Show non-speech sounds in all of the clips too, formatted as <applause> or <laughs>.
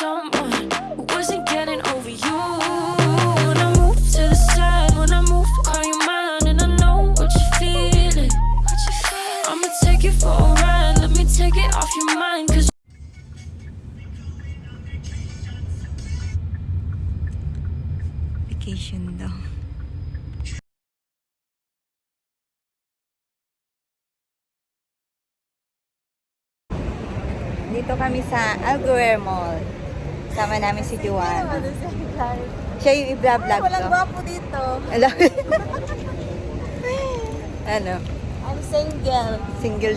someone who wasn't getting over you. When I move to the side, when I move, call you mine, and I know what you're feeling. What you feeling? I'ma take you for a ride. Let me take it off your mind, cause Vacation daw. Dito kami sa Alguer Mall. Sama namin si Juan. Siya yung i-vlog Walang ko. gwapo dito. Ano? <laughs> ano? I'm single. Single.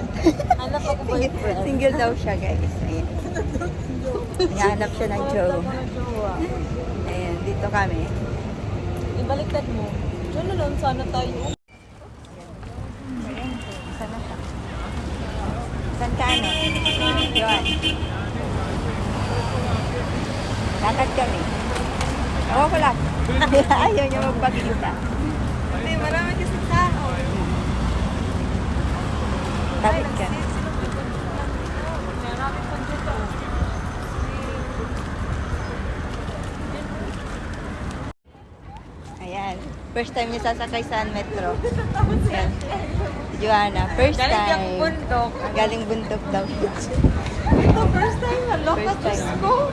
Hanap ako boyfriend. Single daw siya, guys. Ayan. Hinahanap siya ng Joe. Ayan, dito kami. Ibaliktad mo. Diyan na lang sana tayo. Saan ka ano? Yun. Lakad kami. Ako ko lang. <laughs> Ayaw niya magpakita. Hindi, marami kasi tao. Tapos ka. Ayan. First time niya sasakay sa metro. <laughs> Ayan. Joanna, first Galing yung time. bundok. Galing bundok daw. Ito, first time. First Diyos ko.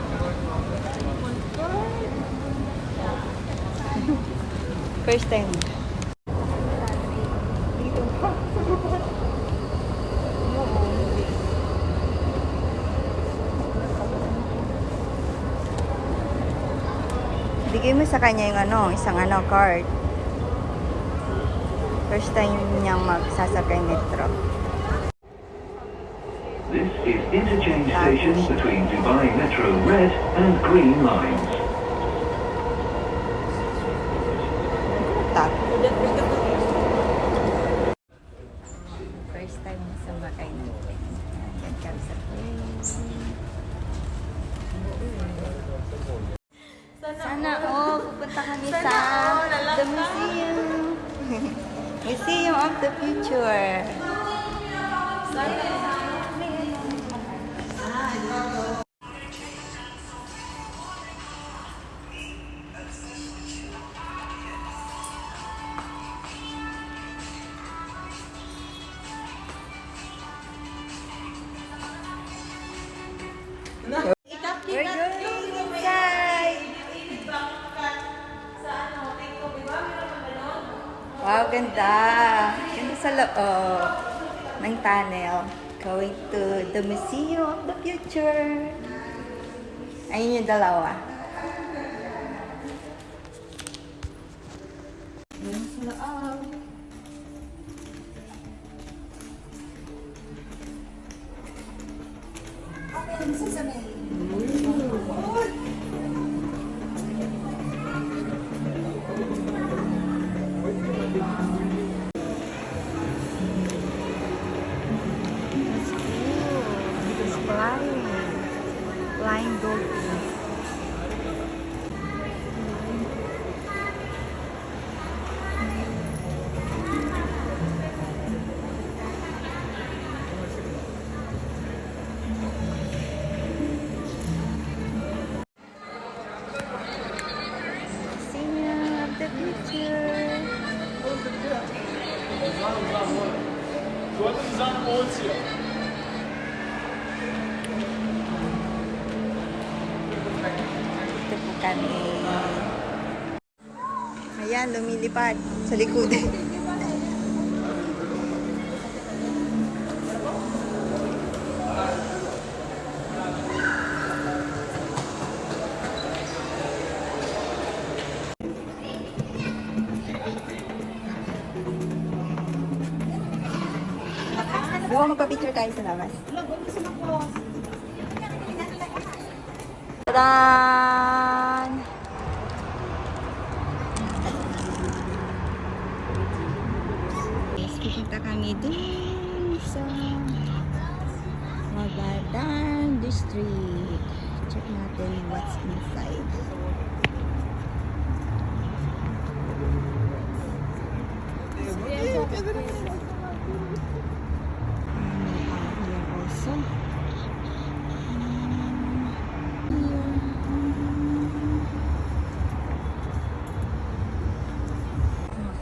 First time. Bigay mo sa kanya yung ano, isang ano, card. First time niyang magsasakay metro. This is interchange station between Dubai Metro Red and Green lines. так. Wow, ganda. Ganda sa loob ng tunnel. Going to the Museum of the Future. Ayun yung dalawa. Ayun sa loob. Ayan, lumilipad sa likod. Ba magpa-picture tayo sa labas? Tadaan! days sa Magadan District. Check natin what's inside.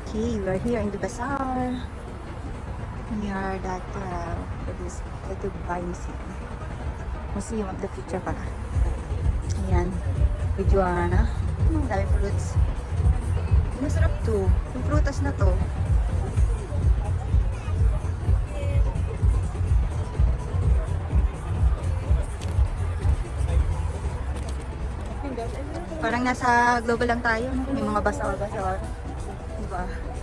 Okay, we're here in the bazaar. Near that uh, what is the Dubai Museum. Museum of the Future pala. Ayan. With Joanna. Ang dami fruits. Masarap to. Yung prutas na to. Parang nasa global lang tayo. May mga bazaar-bazaar. Diba?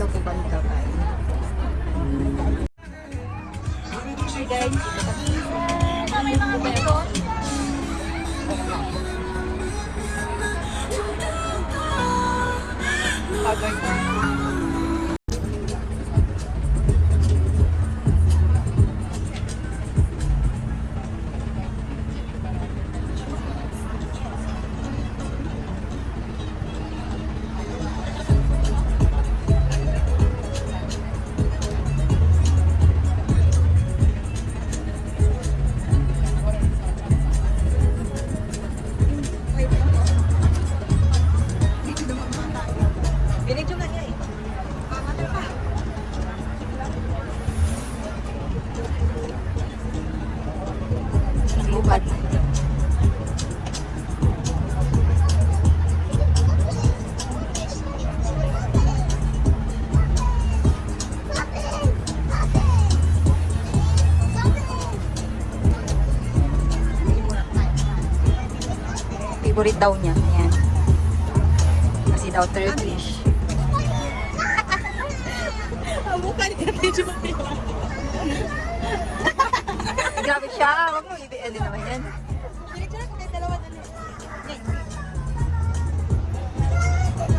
Dito daw po daw niya. Ayan. Kasi daw Turkish. <laughs> <laughs> Grabe siya. Huwag mo i-end naman yan.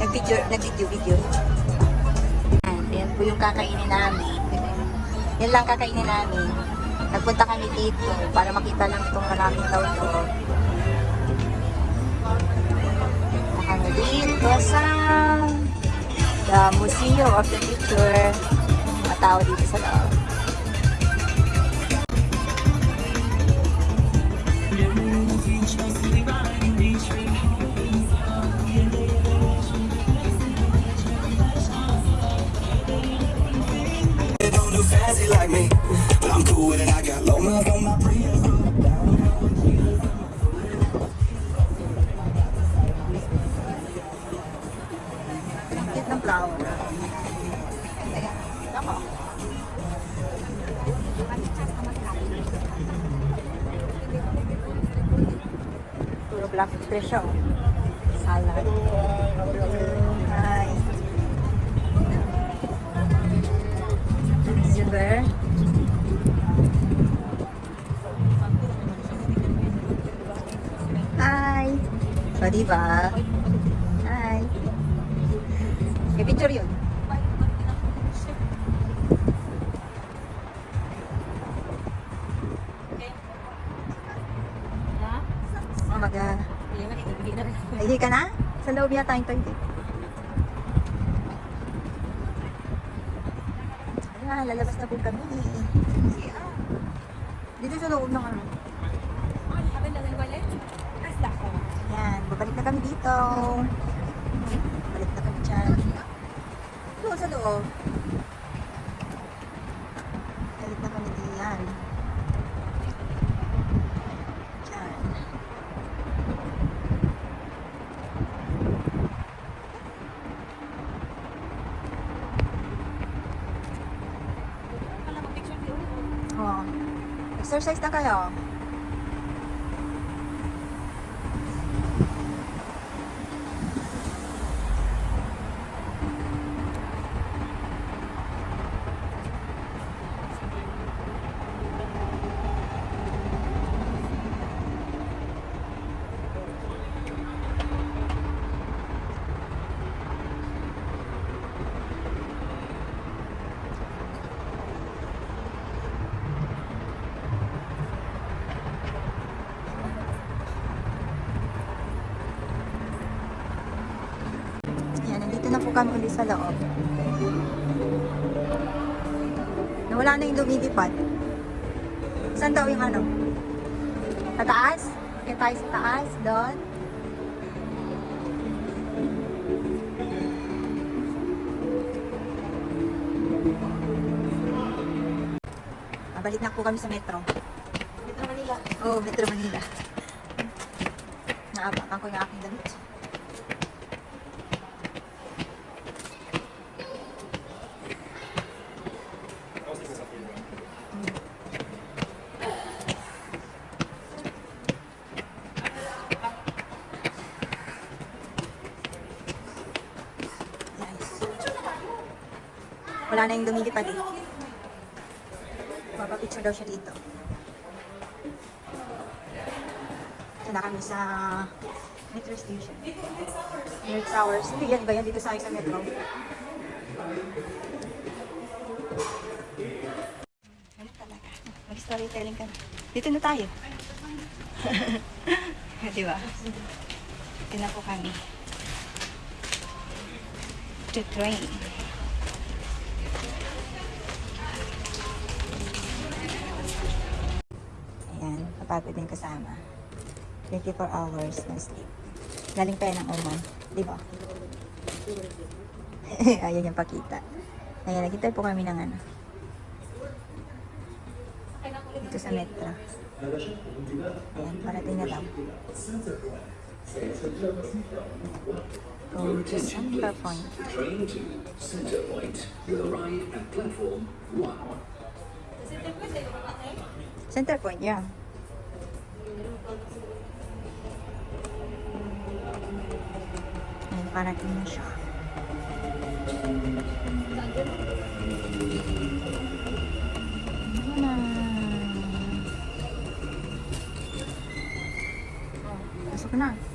Nag-video, nag-video, video. Yan, yan po yung kakainin namin. Yan lang kakainin namin. Nagpunta kami dito para makita lang itong maraming tao to. Dito the Museum of the Future. Mga dito sa loob. fancy like me, but I'm cool with it. I got low miles on my Prius. Fish siya. oh. Salad. Hi. Silver. Hi. O, diba? Hi. May picture yun. Umaga. Ay, ka na? Sa loob yata yung toilet. Ayan, lalabas na po kami. Dito sa loob ng ano. Ayan, babalik na kami dito. Balik na kami dyan. Doon sa loob. Balik na kami diyan. Dyan. Mag-exercise na kayo. Yan, nandito na po kami ulit sa loob. Nawala na yung lumilipad. Saan daw yung ano? Sa taas? Kaya tayo sa taas, doon. Mabalik na po kami sa metro. Metro Manila. Oo, oh, Metro Manila. Naapakan ko yung aking damit. Nice. Wala na yung lumilipad eh. Papapicture daw siya dito. Ito na kami sa metro station. Near Towers. Hindi yan ba yan dito sa sa metro? Ano talaga? Mag-storytelling ka na. Dito na tayo. <laughs> Di ba? Dito na po kami. To train. Ayan, kapagod din kasama. 24 hours na sleep. Galing pa yan ng Oman. Di ba? <laughs> Ayan yung pakita. Ayan, nakita po kami ng ano. Dito sa metro. Ayan, parating na daw. Going to Center Point. Train to Centre Point will arrive at platform 1. Center Point, yeah. Ayan, parating na siya. Ano na? Oh, Pasok na.